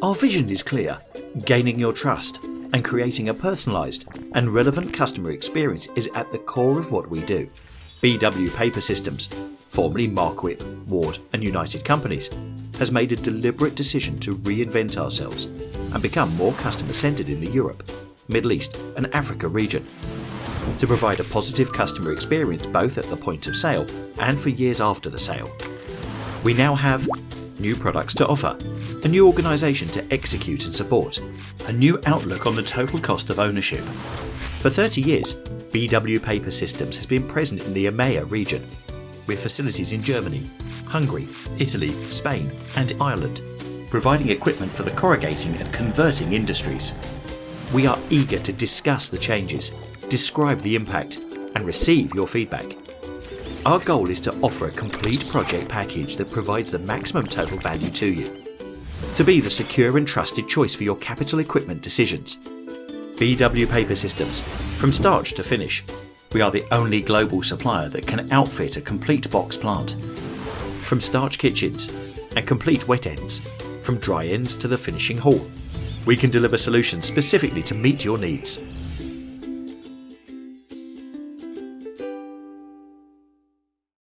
Our vision is clear gaining your trust and creating a personalised and relevant customer experience is at the core of what we do. BW Paper Systems, formerly Marquip, Ward and United Companies, has made a deliberate decision to reinvent ourselves and become more customer centred in the Europe, Middle East and Africa region. To provide a positive customer experience both at the point of sale and for years after the sale. We now have new products to offer, a new organisation to execute and support, a new outlook on the total cost of ownership. For 30 years, BW Paper Systems has been present in the EMEA region, with facilities in Germany, Hungary, Italy, Spain and Ireland, providing equipment for the corrugating and converting industries. We are eager to discuss the changes, describe the impact and receive your feedback. Our goal is to offer a complete project package that provides the maximum total value to you. To be the secure and trusted choice for your capital equipment decisions. BW Paper Systems, from starch to finish, we are the only global supplier that can outfit a complete box plant. From starch kitchens and complete wet ends, from dry ends to the finishing hall, we can deliver solutions specifically to meet your needs.